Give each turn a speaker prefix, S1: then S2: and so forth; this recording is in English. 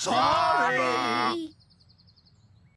S1: Sorry.